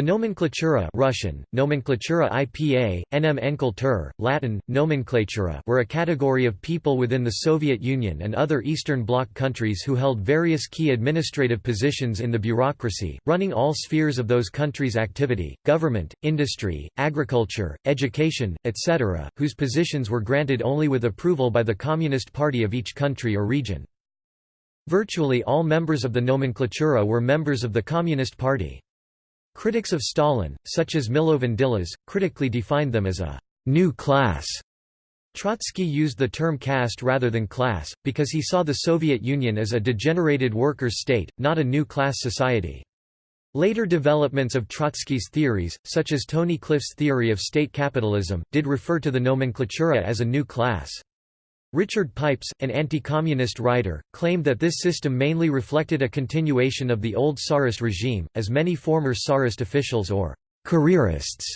The nomenklatura Russian, nomenklatura IPA, NM Enkeltur, Latin, nomenklatura were a category of people within the Soviet Union and other Eastern Bloc countries who held various key administrative positions in the bureaucracy, running all spheres of those countries' activity, government, industry, agriculture, education, etc., whose positions were granted only with approval by the Communist Party of each country or region. Virtually all members of the nomenklatura were members of the Communist Party. Critics of Stalin, such as Milovan Djilas, critically defined them as a «new class». Trotsky used the term caste rather than class, because he saw the Soviet Union as a degenerated workers' state, not a new class society. Later developments of Trotsky's theories, such as Tony Cliff's theory of state capitalism, did refer to the nomenklatura as a new class. Richard Pipes, an anti-communist writer, claimed that this system mainly reflected a continuation of the old Tsarist regime, as many former Tsarist officials or «careerists»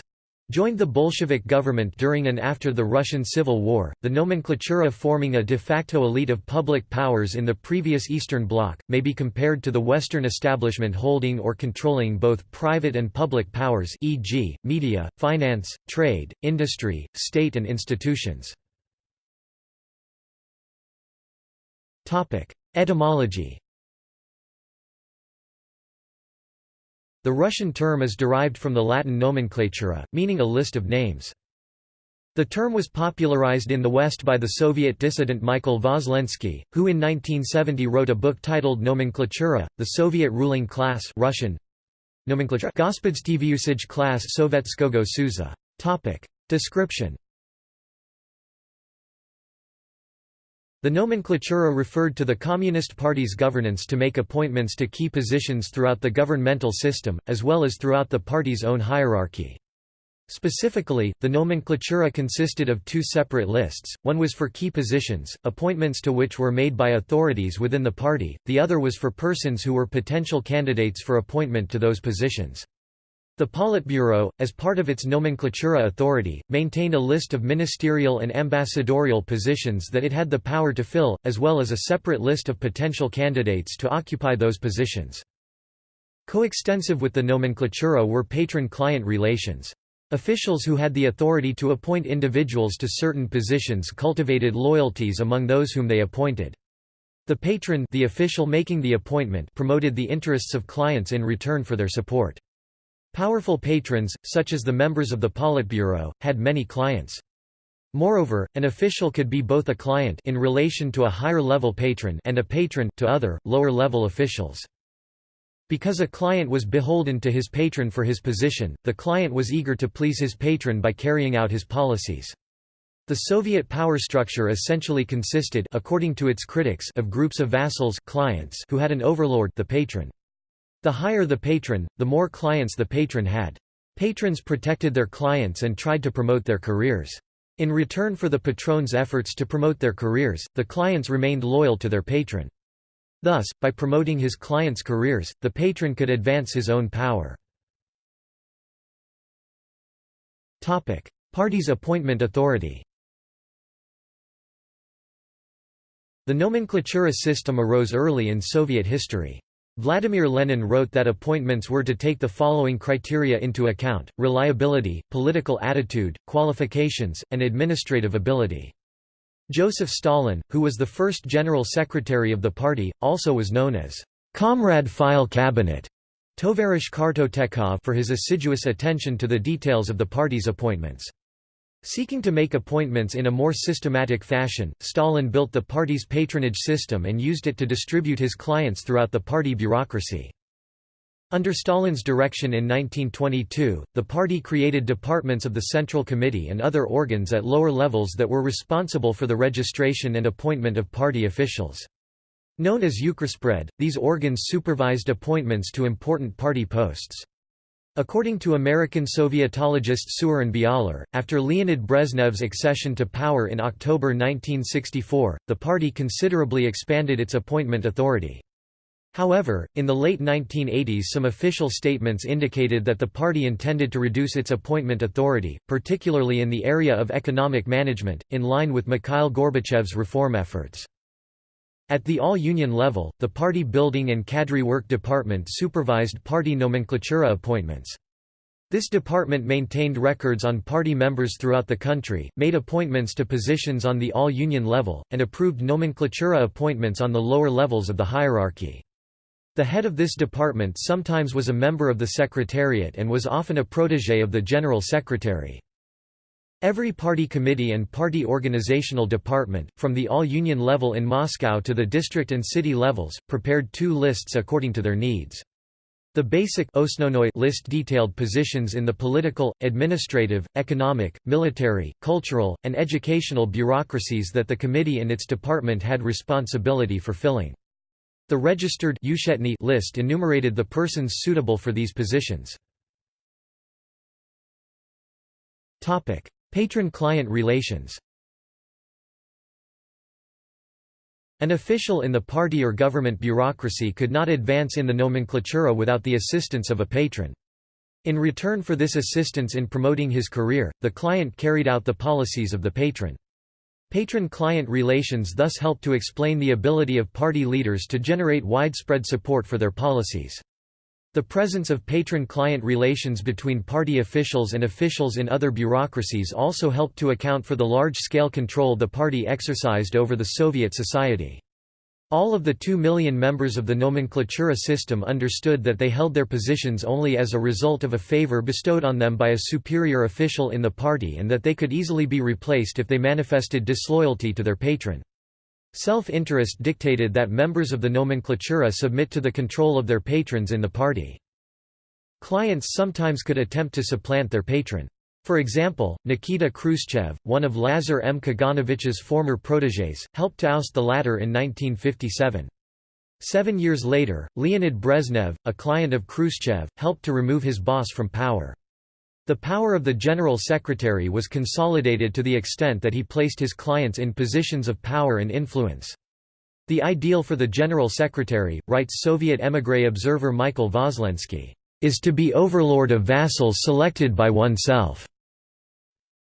joined the Bolshevik government during and after the Russian Civil War, the nomenklatura forming a de facto elite of public powers in the previous Eastern Bloc, may be compared to the Western establishment holding or controlling both private and public powers e.g., media, finance, trade, industry, state and institutions. Etymology. The Russian term is derived from the Latin nomenclatura, meaning a list of names. The term was popularized in the West by the Soviet dissident Michael Voslensky, who in 1970 wrote a book titled Nomenklatura, the Soviet ruling class Russian, Nomenklatura Gospodstvussage class Sovetskogo Suza. Description The nomenklatura referred to the Communist Party's governance to make appointments to key positions throughout the governmental system, as well as throughout the party's own hierarchy. Specifically, the nomenklatura consisted of two separate lists, one was for key positions, appointments to which were made by authorities within the party, the other was for persons who were potential candidates for appointment to those positions. The Politburo, as part of its nomenklatura authority, maintained a list of ministerial and ambassadorial positions that it had the power to fill, as well as a separate list of potential candidates to occupy those positions. Coextensive with the nomenklatura were patron-client relations. Officials who had the authority to appoint individuals to certain positions cultivated loyalties among those whom they appointed. The patron the official making the appointment promoted the interests of clients in return for their support. Powerful patrons, such as the members of the Politburo, had many clients. Moreover, an official could be both a client in relation to a higher-level patron and a patron to other, lower-level officials. Because a client was beholden to his patron for his position, the client was eager to please his patron by carrying out his policies. The Soviet power structure essentially consisted according to its critics of groups of vassals clients who had an overlord the patron. The higher the patron, the more clients the patron had. Patrons protected their clients and tried to promote their careers. In return for the patron's efforts to promote their careers, the clients remained loyal to their patron. Thus, by promoting his clients' careers, the patron could advance his own power. Party's appointment authority The nomenklatura system arose early in Soviet history. Vladimir Lenin wrote that appointments were to take the following criteria into account, reliability, political attitude, qualifications, and administrative ability. Joseph Stalin, who was the first general secretary of the party, also was known as Comrade File Cabinet Tovarish Kartotekov for his assiduous attention to the details of the party's appointments. Seeking to make appointments in a more systematic fashion, Stalin built the party's patronage system and used it to distribute his clients throughout the party bureaucracy. Under Stalin's direction in 1922, the party created departments of the Central Committee and other organs at lower levels that were responsible for the registration and appointment of party officials. Known as Uchraspred, these organs supervised appointments to important party posts. According to American Sovietologist Seweryn Bialer, after Leonid Brezhnev's accession to power in October 1964, the party considerably expanded its appointment authority. However, in the late 1980s some official statements indicated that the party intended to reduce its appointment authority, particularly in the area of economic management, in line with Mikhail Gorbachev's reform efforts. At the all-union level, the Party Building and Cadre Work Department supervised party nomenklatura appointments. This department maintained records on party members throughout the country, made appointments to positions on the all-union level, and approved nomenklatura appointments on the lower levels of the hierarchy. The head of this department sometimes was a member of the Secretariat and was often a protégé of the General Secretary. Every party committee and party organizational department, from the all-union level in Moscow to the district and city levels, prepared two lists according to their needs. The basic list detailed positions in the political, administrative, economic, military, cultural, and educational bureaucracies that the committee and its department had responsibility for filling. The registered list enumerated the persons suitable for these positions. Patron-client relations An official in the party or government bureaucracy could not advance in the nomenklatura without the assistance of a patron. In return for this assistance in promoting his career, the client carried out the policies of the patron. Patron-client relations thus help to explain the ability of party leaders to generate widespread support for their policies. The presence of patron-client relations between party officials and officials in other bureaucracies also helped to account for the large-scale control the party exercised over the Soviet society. All of the two million members of the nomenklatura system understood that they held their positions only as a result of a favor bestowed on them by a superior official in the party and that they could easily be replaced if they manifested disloyalty to their patron. Self-interest dictated that members of the nomenklatura submit to the control of their patrons in the party. Clients sometimes could attempt to supplant their patron. For example, Nikita Khrushchev, one of Lazar M. Kaganovich's former protégés, helped to oust the latter in 1957. Seven years later, Leonid Brezhnev, a client of Khrushchev, helped to remove his boss from power. The power of the General Secretary was consolidated to the extent that he placed his clients in positions of power and influence. The ideal for the General Secretary, writes Soviet émigré observer Michael Voslensky, is to be overlord of vassals selected by oneself.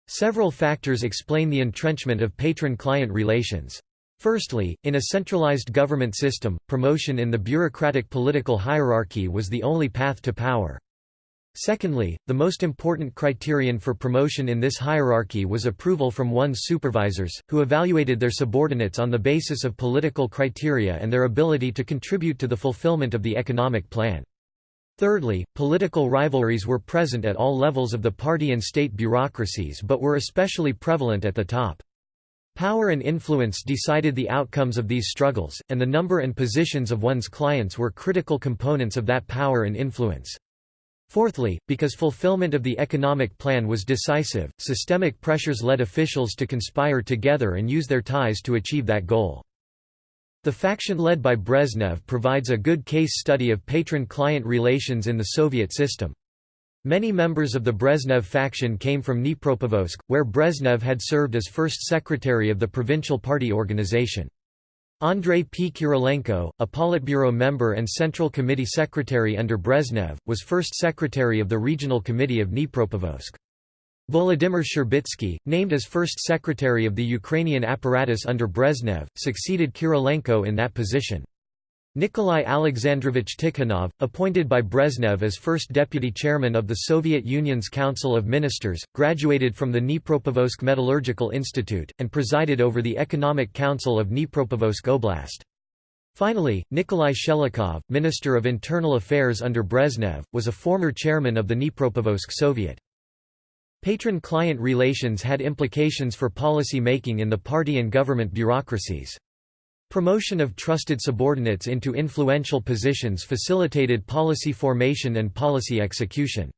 Several factors explain the entrenchment of patron-client relations. Firstly, in a centralized government system, promotion in the bureaucratic political hierarchy was the only path to power. Secondly, the most important criterion for promotion in this hierarchy was approval from one's supervisors, who evaluated their subordinates on the basis of political criteria and their ability to contribute to the fulfillment of the economic plan. Thirdly, political rivalries were present at all levels of the party and state bureaucracies but were especially prevalent at the top. Power and influence decided the outcomes of these struggles, and the number and positions of one's clients were critical components of that power and influence. Fourthly, because fulfillment of the economic plan was decisive, systemic pressures led officials to conspire together and use their ties to achieve that goal. The faction led by Brezhnev provides a good case study of patron-client relations in the Soviet system. Many members of the Brezhnev faction came from Dnipropetrovsk, where Brezhnev had served as first secretary of the provincial party organization. Andrei P. Kirilenko, a Politburo member and Central Committee secretary under Brezhnev, was first secretary of the Regional Committee of Dnipropetrovsk. Volodymyr Shcherbitsky, named as first secretary of the Ukrainian apparatus under Brezhnev, succeeded Kirilenko in that position. Nikolai Alexandrovich Tikhonov, appointed by Brezhnev as first deputy chairman of the Soviet Union's Council of Ministers, graduated from the Dnipropetrovsk Metallurgical Institute, and presided over the Economic Council of Dnipropetrovsk Oblast. Finally, Nikolai Shchelokov, Minister of Internal Affairs under Brezhnev, was a former chairman of the Dnipropetrovsk Soviet. Patron-client relations had implications for policy making in the party and government bureaucracies. Promotion of trusted subordinates into influential positions facilitated policy formation and policy execution.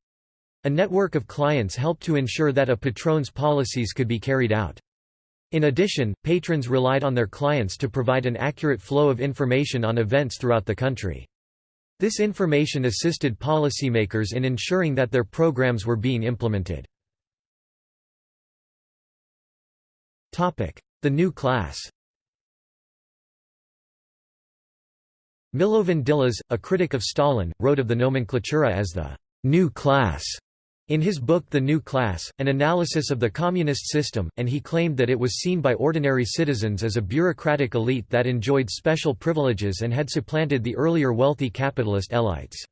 A network of clients helped to ensure that a patron's policies could be carried out. In addition, patrons relied on their clients to provide an accurate flow of information on events throughout the country. This information assisted policymakers in ensuring that their programs were being implemented. The new class Milovan Djilas, a critic of Stalin, wrote of the nomenklatura as the «new class» in his book The New Class, an analysis of the communist system, and he claimed that it was seen by ordinary citizens as a bureaucratic elite that enjoyed special privileges and had supplanted the earlier wealthy capitalist elites.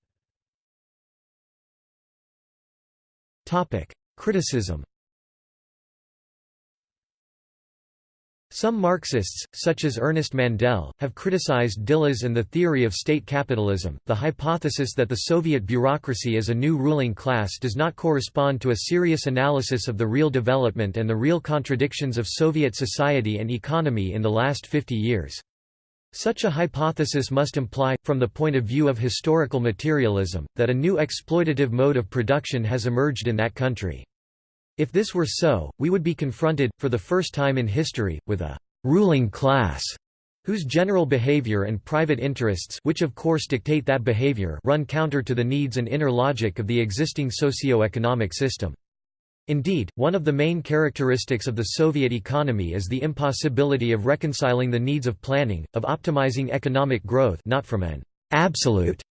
Criticism Some Marxists, such as Ernest Mandel, have criticized Djilas and the theory of state capitalism. The hypothesis that the Soviet bureaucracy as a new ruling class does not correspond to a serious analysis of the real development and the real contradictions of Soviet society and economy in the last 50 years. Such a hypothesis must imply, from the point of view of historical materialism, that a new exploitative mode of production has emerged in that country. If this were so, we would be confronted, for the first time in history, with a «ruling class» whose general behavior and private interests which of course dictate that behavior run counter to the needs and inner logic of the existing socio-economic system. Indeed, one of the main characteristics of the Soviet economy is the impossibility of reconciling the needs of planning, of optimizing economic growth not from an absolute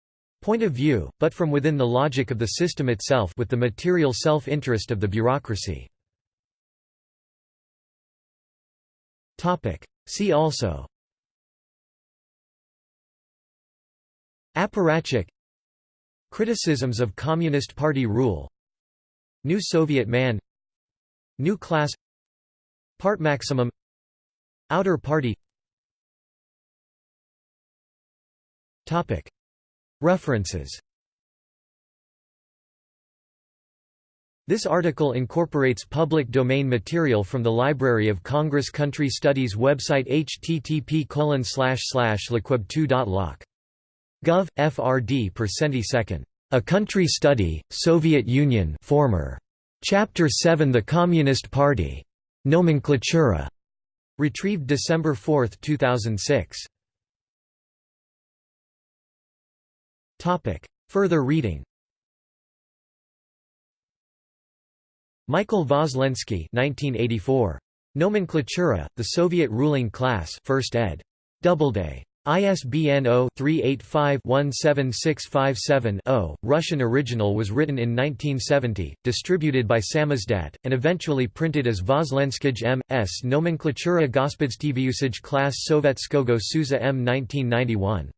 point of view, but from within the logic of the system itself with the material self-interest of the bureaucracy. See also. Apparatchik. Criticisms of Communist Party rule. New Soviet man. New class. Part maximum. Outer party References This article incorporates public domain material from the Library of Congress Country Studies website http liquib2.loc. Gov. FRD per centi second. A Country Study, Soviet Union former. Chapter 7 The Communist Party. Nomenklatura. Retrieved December 4, 2006. Topic. Further reading Michael Voslensky 1984. Nomenklatura, The Soviet Ruling Class 1st ed. Doubleday. ISBN 0-385-17657-0. Russian original was written in 1970, distributed by Samizdat, and eventually printed as Voslenskij M. S. Nomenklatura Gospodstviusage Class Sovetskogo Suza M. 1991.